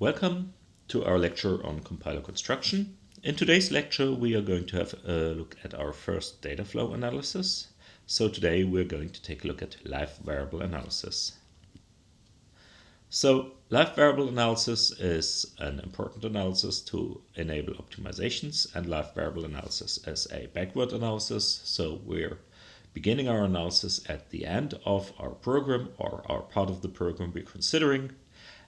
Welcome to our lecture on compiler construction. In today's lecture we are going to have a look at our first data flow analysis. So today we're going to take a look at live variable analysis. So live variable analysis is an important analysis to enable optimizations and live variable analysis is a backward analysis. So we're beginning our analysis at the end of our program or our part of the program we're considering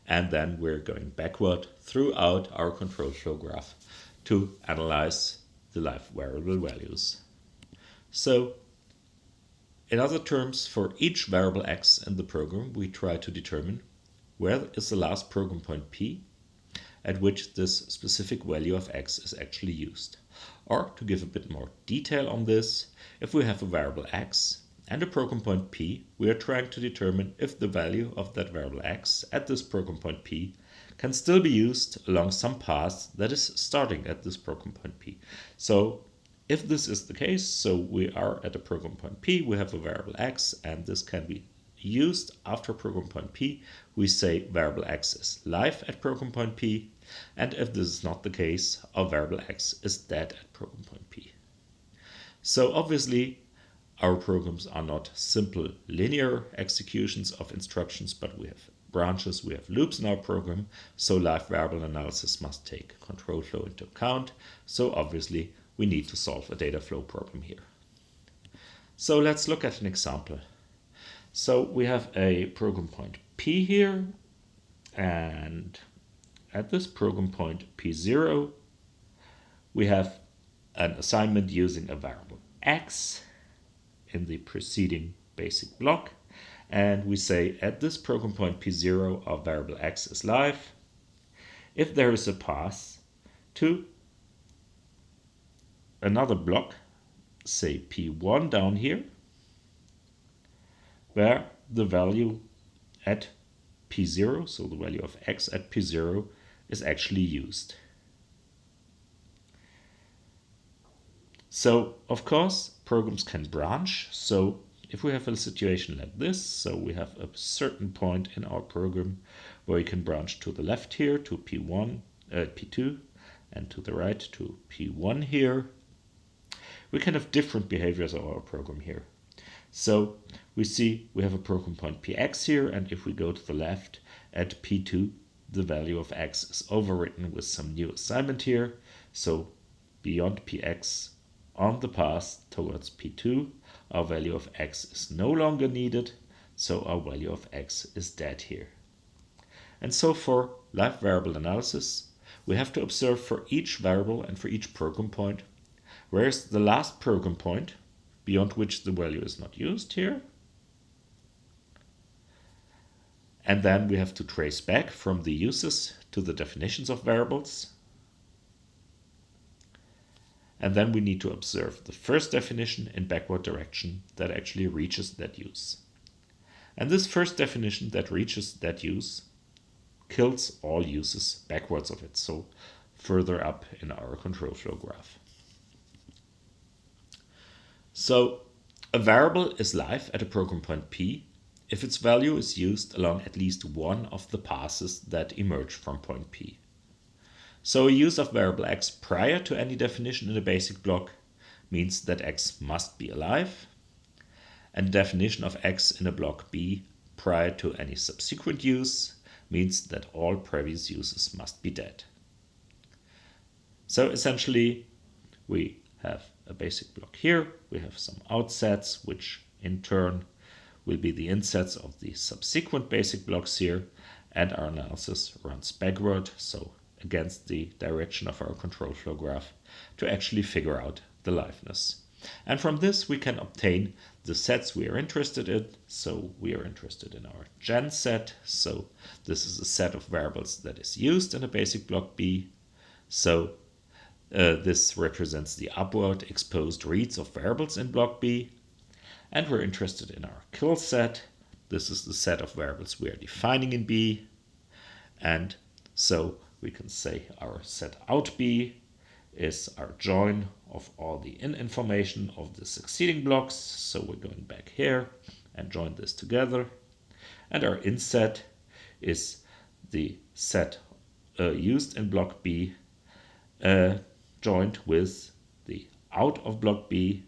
and then we're going backward throughout our control flow graph to analyze the live variable values. So in other terms, for each variable x in the program, we try to determine where is the last program point p at which this specific value of x is actually used. Or to give a bit more detail on this, if we have a variable x and a program point p, we are trying to determine if the value of that variable x at this program point p can still be used along some path that is starting at this program point p. So if this is the case, so we are at a program point p, we have a variable x, and this can be used after program point p, we say variable x is live at program point p, and if this is not the case, our variable x is dead at program point p. So obviously our programs are not simple linear executions of instructions, but we have branches, we have loops in our program, so live variable analysis must take control flow into account. So obviously we need to solve a data flow problem here. So let's look at an example. So we have a program point P here, and at this program point P0, we have an assignment using a variable X in the preceding basic block. And we say at this program point P0, our variable X is live. If there is a path to another block, say P1 down here, where the value at P0, so the value of X at P0 is actually used. So, of course, programs can branch. So if we have a situation like this, so we have a certain point in our program where we can branch to the left here to P1, uh, P2, and to the right to P1 here. We can have different behaviors of our program here. So we see we have a program point px here, and if we go to the left at p2, the value of x is overwritten with some new assignment here. So beyond px on the path towards P2, our value of x is no longer needed, so our value of x is dead here. And so for live variable analysis, we have to observe for each variable and for each program point, where is the last program point beyond which the value is not used here. And then we have to trace back from the uses to the definitions of variables and then we need to observe the first definition in backward direction that actually reaches that use. And this first definition that reaches that use kills all uses backwards of it, so further up in our control flow graph. So a variable is live at a program point P if its value is used along at least one of the passes that emerge from point P. So a use of variable x prior to any definition in the basic block means that x must be alive, and the definition of x in a block B prior to any subsequent use means that all previous uses must be dead. So essentially we have a basic block here, we have some outsets which in turn will be the insets of the subsequent basic blocks here and our analysis runs backward so against the direction of our control flow graph to actually figure out the liveness. And from this we can obtain the sets we are interested in. So we are interested in our gen set. So this is a set of variables that is used in a basic block B. So uh, this represents the upward exposed reads of variables in block B. And we're interested in our kill set. This is the set of variables we are defining in B. And so we can say our set out B is our join of all the in information of the succeeding blocks. So we're going back here and join this together. And our inset is the set uh, used in block B uh, joined with the out of block B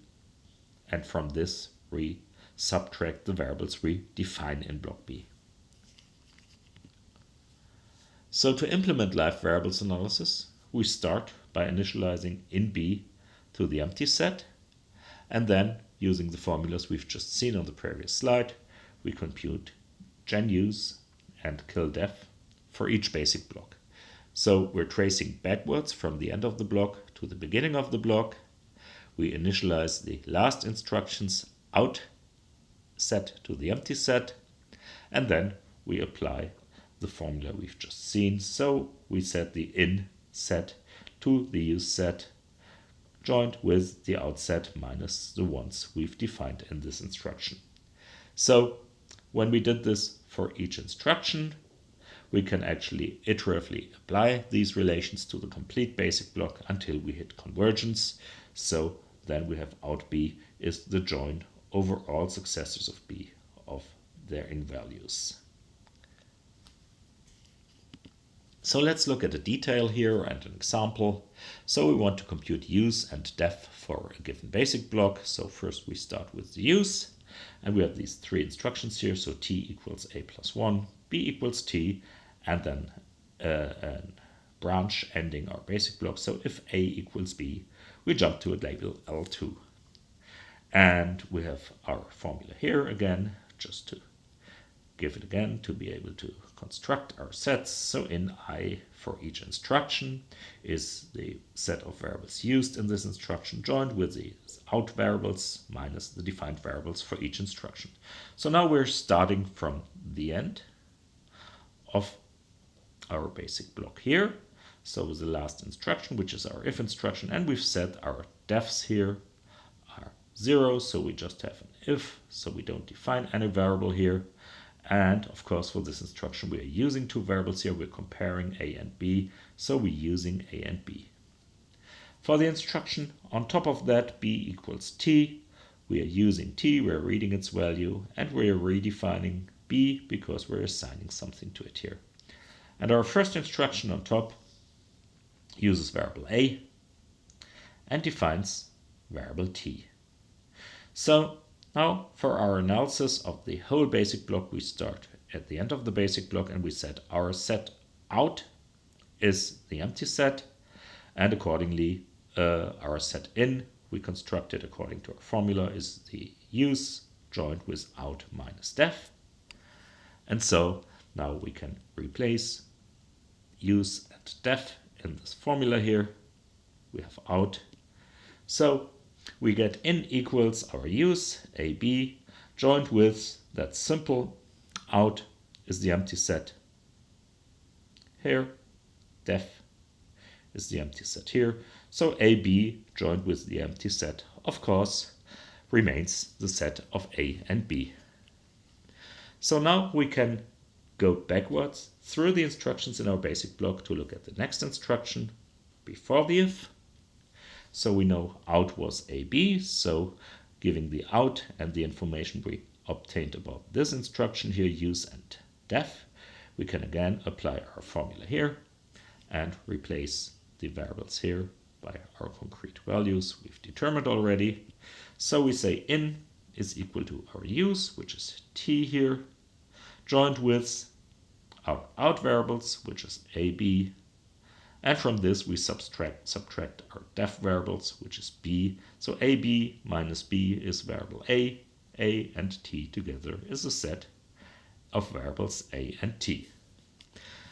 and from this we subtract the variables we define in block B. So to implement live variables analysis, we start by initializing in B to the empty set and then using the formulas we've just seen on the previous slide, we compute gen use and kill def for each basic block. So we're tracing backwards from the end of the block to the beginning of the block. We initialize the last instructions out set to the empty set and then we apply the formula we've just seen. So we set the in set to the use set joined with the out set minus the ones we've defined in this instruction. So when we did this for each instruction, we can actually iteratively apply these relations to the complete basic block until we hit convergence. So then we have out b is the join over all successors of b of their in values. So let's look at a detail here and an example. So we want to compute use and def for a given basic block. So first we start with the use and we have these three instructions here. So t equals a plus 1, b equals t, and then uh, a branch ending our basic block. So if a equals b, we jump to a label L2. And we have our formula here again, just to give it again to be able to construct our sets. So in I for each instruction is the set of variables used in this instruction joined with the out variables minus the defined variables for each instruction. So now we're starting from the end of our basic block here. So the last instruction, which is our if instruction, and we've set our defs here are zero, so we just have an if, so we don't define any variable here. And of course, for this instruction, we are using two variables here. We're comparing a and b, so we're using a and b. For the instruction, on top of that, b equals t, we are using t, we're reading its value, and we're redefining b because we're assigning something to it here. And our first instruction on top uses variable a and defines variable t. So now for our analysis of the whole basic block, we start at the end of the basic block and we set our set out is the empty set and accordingly uh, our set in we constructed according to our formula is the use joined with out minus def and so now we can replace use and def in this formula here. We have out. So we get in equals our use, AB, joined with that simple out is the empty set here, def is the empty set here. So AB joined with the empty set, of course, remains the set of A and B. So now we can go backwards through the instructions in our basic block to look at the next instruction before the if. So we know out was AB, so giving the out and the information we obtained about this instruction here, use and def, we can again apply our formula here and replace the variables here by our concrete values we've determined already. So we say in is equal to our use, which is t here, joined with our out variables, which is a, b, and from this we subtract, subtract our def variables, which is b. So ab minus b is variable a, a and t together is a set of variables a and t.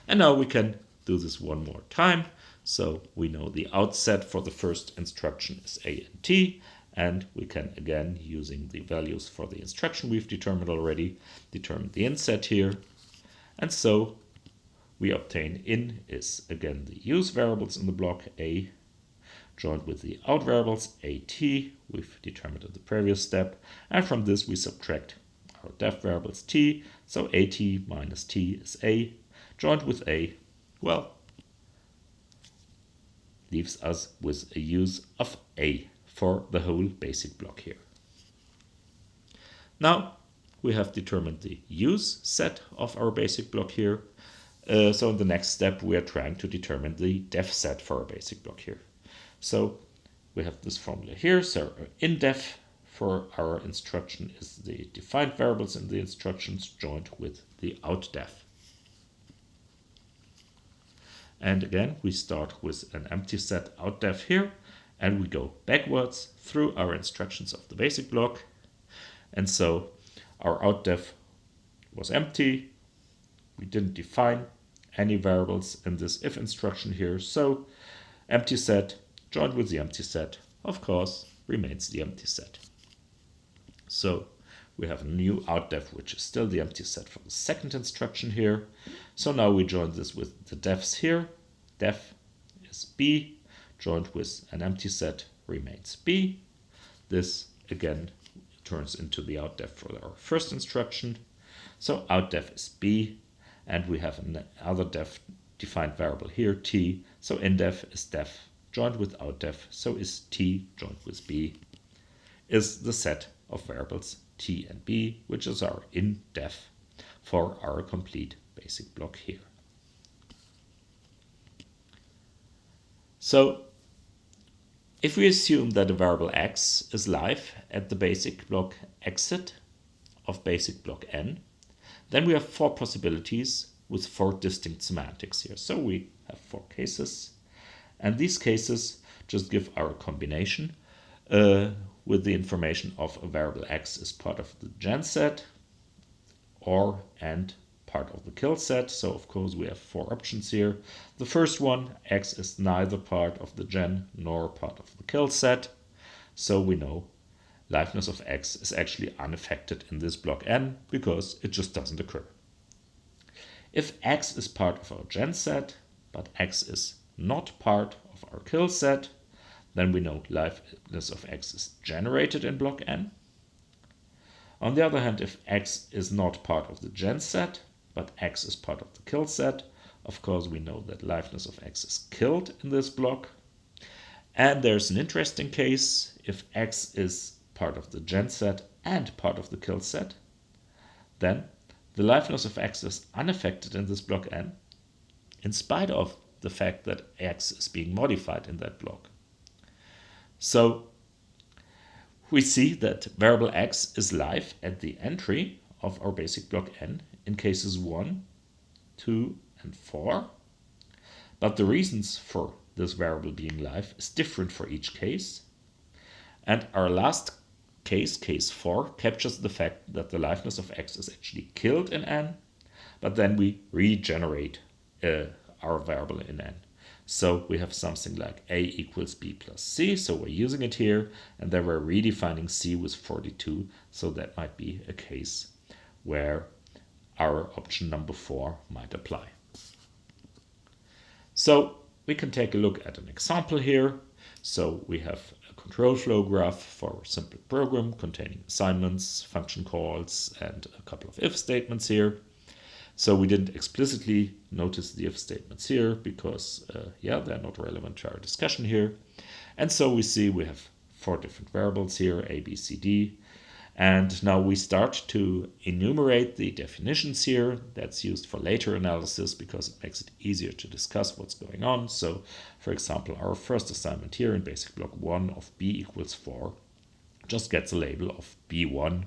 And now we can do this one more time. So we know the outset for the first instruction is a and t, and we can again, using the values for the instruction we've determined already, determine the inset here. And so we obtain in is again the use variables in the block a joined with the out variables at we've determined in the previous step and from this we subtract our def variables t so at minus t is a joined with a well leaves us with a use of a for the whole basic block here. Now we have determined the use set of our basic block here Uh, so in the next step, we are trying to determine the def set for our basic block here. So we have this formula here. So in def for our instruction is the defined variables in the instructions joined with the out def. And again, we start with an empty set out def here, and we go backwards through our instructions of the basic block. And so our out def was empty. We didn't define any variables in this if instruction here. So empty set joined with the empty set, of course, remains the empty set. So we have a new out def, which is still the empty set for the second instruction here. So now we join this with the defs here. Def is B, joined with an empty set remains B. This again turns into the out def for our first instruction. So out def is B, and we have another def defined variable here, T. So in def is def joined with out def, so is T joined with B, is the set of variables t and b, which is our in def for our complete basic block here. So if we assume that a variable x is live at the basic block exit of basic block n, then we have four possibilities with four distinct semantics here. So we have four cases, and these cases just give our combination uh, with the information of a variable x is part of the gen set or and part of the kill set. So of course we have four options here. The first one, x is neither part of the gen nor part of the kill set. So we know liveness of x is actually unaffected in this block n because it just doesn't occur. If x is part of our gen set, but x is not part of our kill set, then we know liveness of x is generated in block n. On the other hand, if x is not part of the gen set, but x is part of the kill set, of course we know that liveness of x is killed in this block. And there's an interesting case, if x is part of the gen set and part of the kill set, then the liveness of x is unaffected in this block n, in spite of the fact that x is being modified in that block. So we see that variable x is live at the entry of our basic block n in cases 1, 2, and 4. But the reasons for this variable being live is different for each case. And our last case, case 4, captures the fact that the liveness of x is actually killed in n, but then we regenerate uh, our variable in n. So we have something like a equals b plus c. So we're using it here. And then we're redefining c with 42. So that might be a case where our option number four might apply. So we can take a look at an example here. So we have control flow graph for a simple program containing assignments, function calls, and a couple of if statements here. So we didn't explicitly notice the if statements here because, uh, yeah, they're not relevant to our discussion here. And so we see we have four different variables here, A, B, C, D. And now we start to enumerate the definitions here. That's used for later analysis because it makes it easier to discuss what's going on. So, for example, our first assignment here in basic block 1 of b equals 4 just gets a label of b1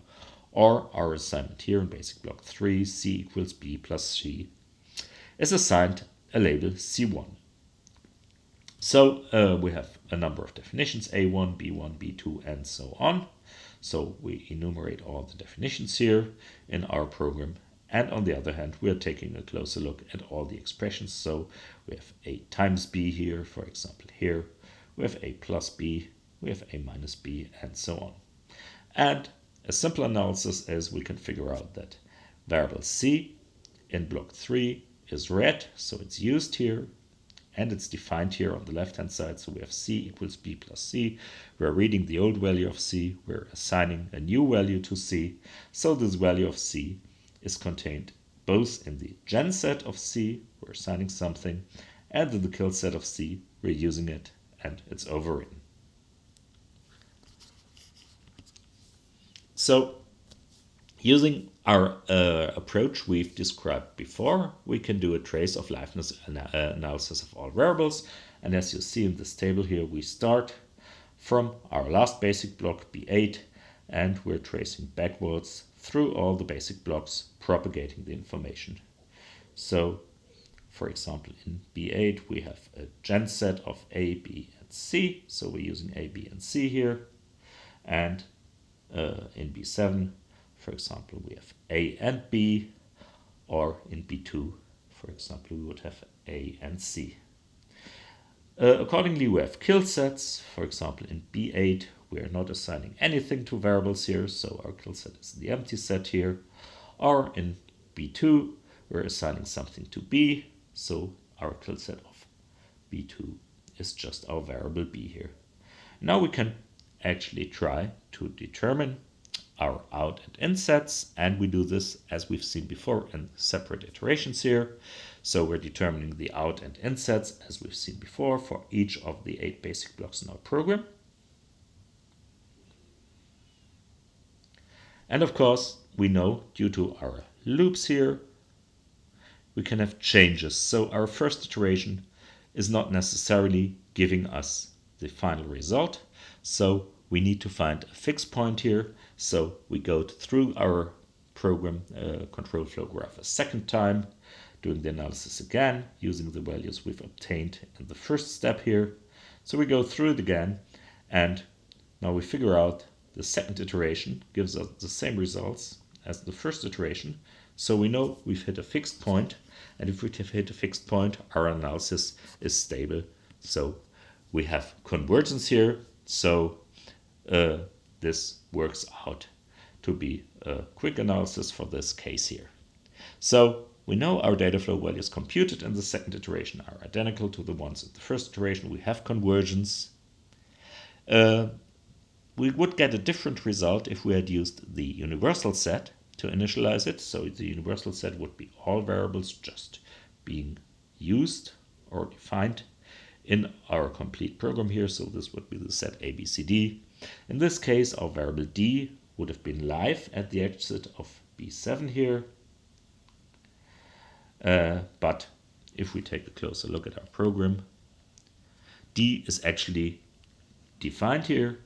or our assignment here in basic block 3, c equals b plus c, is assigned a label c1. So uh, we have a number of definitions, a1, b1, b2, and so on. So we enumerate all the definitions here in our program. And on the other hand, we are taking a closer look at all the expressions. So we have a times b here, for example, here. We have a plus b, we have a minus b, and so on. And a simple analysis is we can figure out that variable c in block 3 is read, so it's used here, and it's defined here on the left-hand side. So we have c equals b plus c. We're reading the old value of c. We're assigning a new value to c. So this value of c is contained both in the gen set of c, we're assigning something, and in the kill set of c, we're using it, and it's overwritten. So using our uh, approach we've described before, we can do a trace of liveness ana uh, analysis of all variables. And as you see in this table here, we start from our last basic block B8 and we're tracing backwards through all the basic blocks propagating the information. So for example in B8 we have a gen set of A, B and C so we're using A, B and C here and uh, in B7 for example we have A and B or in B2 for example we would have A and C. Uh, accordingly, we have kill sets. For example, in B8, we are not assigning anything to variables here, so our kill set is the empty set here. Or in B2, we're assigning something to B, so our kill set of B2 is just our variable B here. Now we can actually try to determine our out and in sets, and we do this as we've seen before in separate iterations here. So we're determining the out and in sets as we've seen before for each of the eight basic blocks in our program. And of course, we know due to our loops here, we can have changes. So our first iteration is not necessarily giving us the final result. So we need to find a fixed point here. So we go through our program uh, control flow graph a second time doing the analysis again using the values we've obtained in the first step here. So we go through it again and now we figure out the second iteration gives us the same results as the first iteration. So we know we've hit a fixed point and if we have hit a fixed point our analysis is stable. So we have convergence here. So uh, this works out to be a quick analysis for this case here. So we know our data flow values computed in the second iteration are identical to the ones in the first iteration. We have convergence. Uh, we would get a different result if we had used the universal set to initialize it. So the universal set would be all variables just being used or defined in our complete program here. So this would be the set ABCD. In this case, our variable D would have been live at the exit of B7 here. Uh, but if we take a closer look at our program, D is actually defined here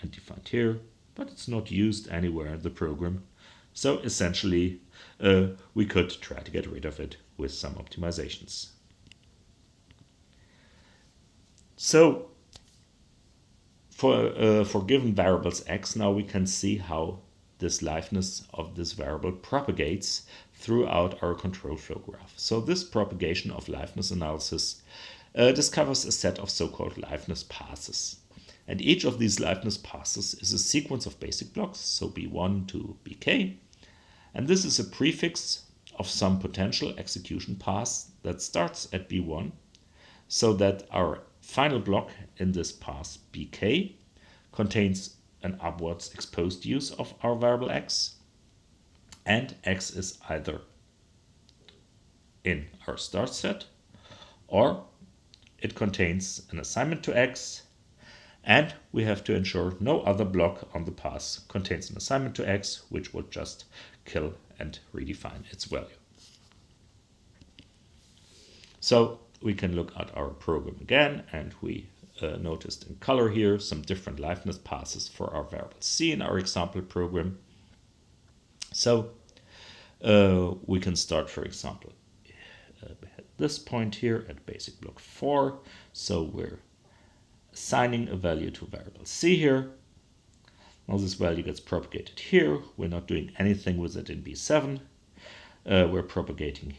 and defined here, but it's not used anywhere in the program. So essentially, uh, we could try to get rid of it with some optimizations. So for, uh, for given variables x, now we can see how this liveness of this variable propagates throughout our control flow graph. So this propagation of liveness analysis uh, discovers a set of so-called liveness passes. And each of these liveness passes is a sequence of basic blocks, so B1 to BK. And this is a prefix of some potential execution path that starts at B1, so that our final block in this path BK contains an upwards exposed use of our variable x and x is either in our start set or it contains an assignment to x and we have to ensure no other block on the path contains an assignment to x which would just kill and redefine its value. So we can look at our program again and we uh, noticed in color here some different liveness passes for our variable c in our example program. So uh, we can start, for example, uh, at this point here at basic block 4. So we're assigning a value to variable c here. Now this value gets propagated here. We're not doing anything with it in B7. Uh, we're propagating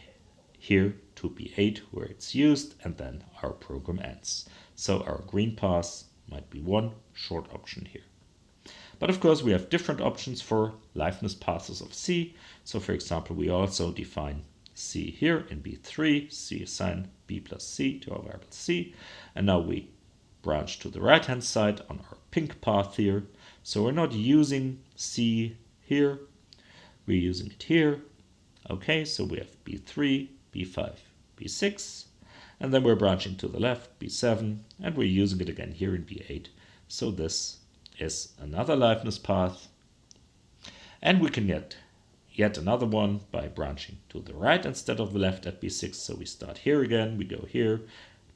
here to B8 where it's used and then our program ends. So our green pass might be one short option here. But of course, we have different options for liveness passes of C. So for example, we also define C here in B3, C assign B plus C to our variable C. And now we branch to the right hand side on our pink path here. So we're not using C here, we're using it here. Okay, so we have B3, B5, B6, and then we're branching to the left, B7, and we're using it again here in B8. So this is another liveness path. And we can get yet another one by branching to the right instead of the left at b6. So we start here again, we go here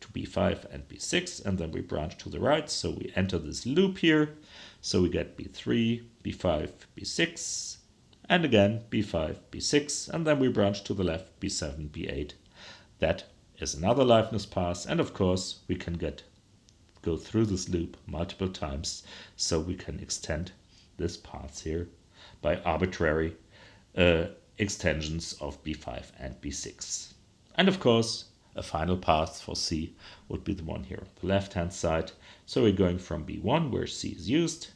to b5 and b6, and then we branch to the right. So we enter this loop here. So we get b3, b5, b6, and again b5, b6, and then we branch to the left, b7, b8. That is another liveness path, and of course we can get go through this loop multiple times, so we can extend this path here by arbitrary uh, extensions of b5 and b6. And of course, a final path for C would be the one here on the left hand side. So we're going from b1 where C is used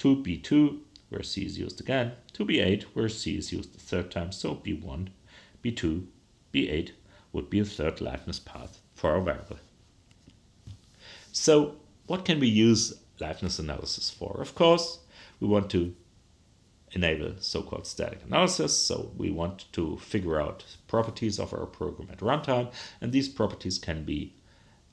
to b2 where C is used again to b8 where C is used the third time. So b1, b2, b8 would be a third liveness path for our variable. So what can we use liveness analysis for? Of course, we want to enable so-called static analysis. So we want to figure out properties of our program at runtime, and these properties can be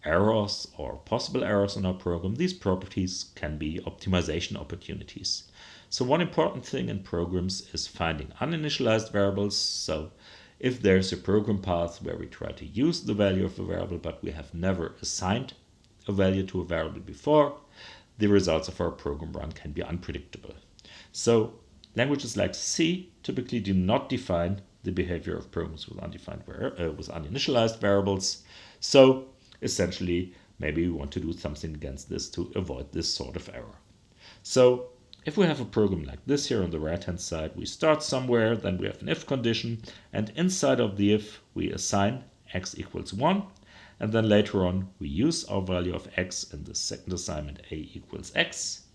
errors or possible errors in our program. These properties can be optimization opportunities. So one important thing in programs is finding uninitialized variables. So if there's a program path where we try to use the value of a variable, but we have never assigned a value to a variable before, the results of our program run can be unpredictable. So Languages like C typically do not define the behavior of programs with undefined uh, with uninitialized variables. So essentially, maybe we want to do something against this to avoid this sort of error. So if we have a program like this here on the right hand side, we start somewhere, then we have an if condition, and inside of the if we assign x equals 1, and then later on we use our value of x in the second assignment a equals x.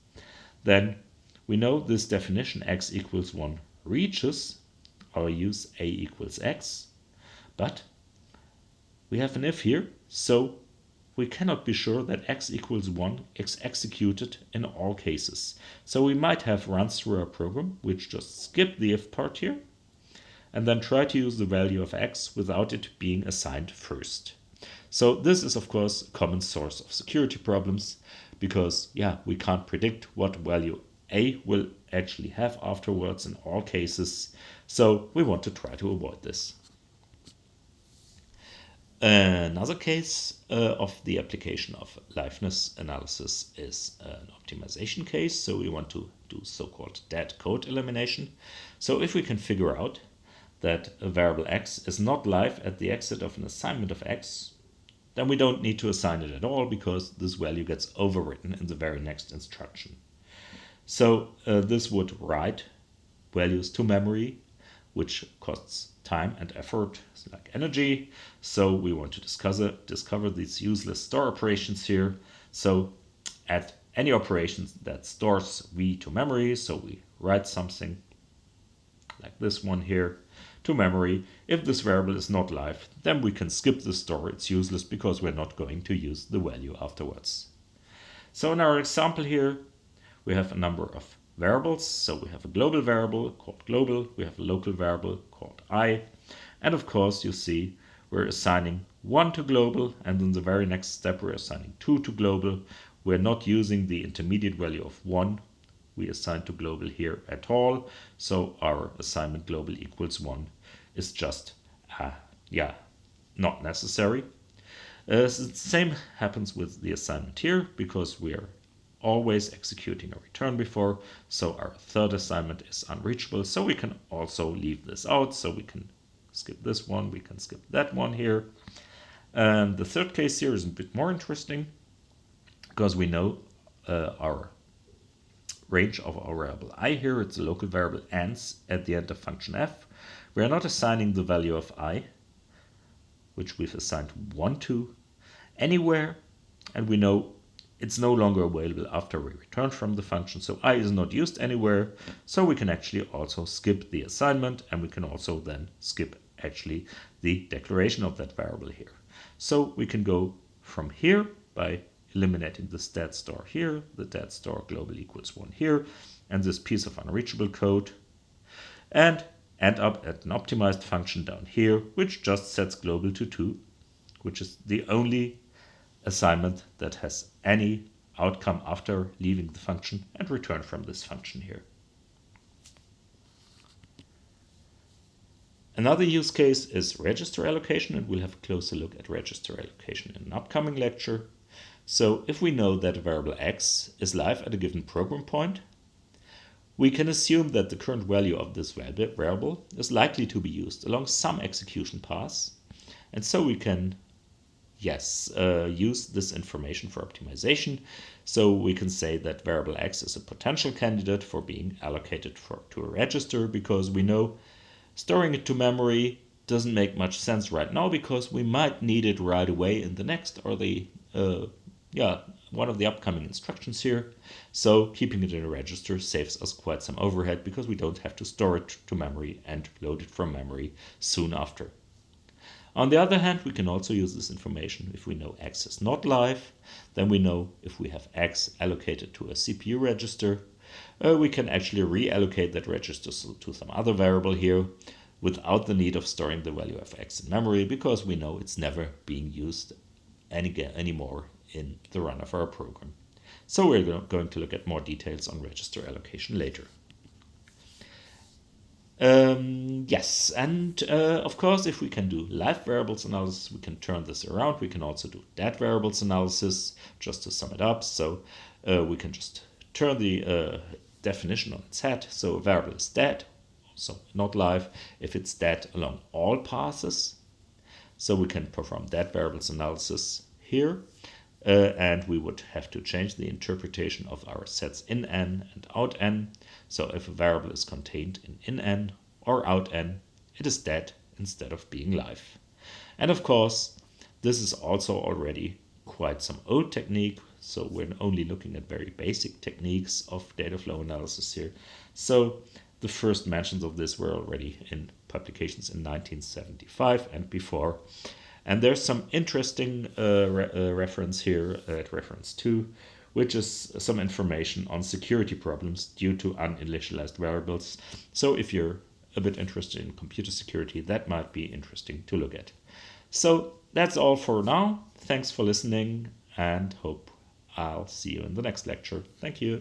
Then we know this definition x equals 1 reaches our use a equals x, but we have an if here, so we cannot be sure that x equals 1 is executed in all cases. So we might have runs through our program which just skip the if part here and then try to use the value of x without it being assigned first. So this is of course a common source of security problems because yeah, we can't predict what value a will actually have afterwards in all cases. So we want to try to avoid this. Another case uh, of the application of liveness analysis is an optimization case. So we want to do so-called dead code elimination. So if we can figure out that a variable x is not live at the exit of an assignment of x, then we don't need to assign it at all because this value gets overwritten in the very next instruction. So uh, this would write values to memory, which costs time and effort, like energy. So we want to discover, discover these useless store operations here. So at any operations that stores v to memory, so we write something like this one here to memory. If this variable is not live, then we can skip the store. It's useless because we're not going to use the value afterwards. So in our example here, we have a number of variables. So we have a global variable called global, we have a local variable called i, and of course you see we're assigning 1 to global and in the very next step we're assigning 2 to global. We're not using the intermediate value of 1 we assign to global here at all. So our assignment global equals 1 is just, uh, yeah, not necessary. Uh, so the same happens with the assignment here because we're always executing a return before. So our third assignment is unreachable. So we can also leave this out. So we can skip this one, we can skip that one here. And the third case here is a bit more interesting because we know uh, our range of our variable i here, it's a local variable ends at the end of function f. We are not assigning the value of i, which we've assigned 1 to, anywhere, and we know it's no longer available after we return from the function. So i is not used anywhere. So we can actually also skip the assignment and we can also then skip actually the declaration of that variable here. So we can go from here by eliminating the stat store here, the dead store global equals one here, and this piece of unreachable code, and end up at an optimized function down here, which just sets global to two, which is the only assignment that has any outcome after leaving the function and return from this function here. Another use case is register allocation, and we'll have a closer look at register allocation in an upcoming lecture. So if we know that a variable x is live at a given program point, we can assume that the current value of this variable is likely to be used along some execution paths, and so we can yes, uh, use this information for optimization. So we can say that variable x is a potential candidate for being allocated for, to a register because we know storing it to memory doesn't make much sense right now because we might need it right away in the next or the uh, yeah one of the upcoming instructions here. So keeping it in a register saves us quite some overhead because we don't have to store it to memory and load it from memory soon after. On the other hand, we can also use this information if we know X is not live, then we know if we have X allocated to a CPU register, uh, we can actually reallocate that register to some other variable here without the need of storing the value of X in memory because we know it's never being used any, anymore in the run of our program. So we're going to look at more details on register allocation later. Um, yes, and uh, of course, if we can do live variables analysis, we can turn this around. We can also do dead variables analysis, just to sum it up. So uh, we can just turn the uh, definition on its head. So a variable is dead, so not live, if it's dead along all passes. So we can perform dead variables analysis here. Uh, and we would have to change the interpretation of our sets in n and out n. So if a variable is contained in in n or out n, it is dead instead of being live. And of course, this is also already quite some old technique. So we're only looking at very basic techniques of data flow analysis here. So the first mentions of this were already in publications in 1975 and before. And there's some interesting uh, re uh, reference here at reference 2, which is some information on security problems due to uninitialized variables. So if you're a bit interested in computer security, that might be interesting to look at. So that's all for now. Thanks for listening and hope I'll see you in the next lecture. Thank you.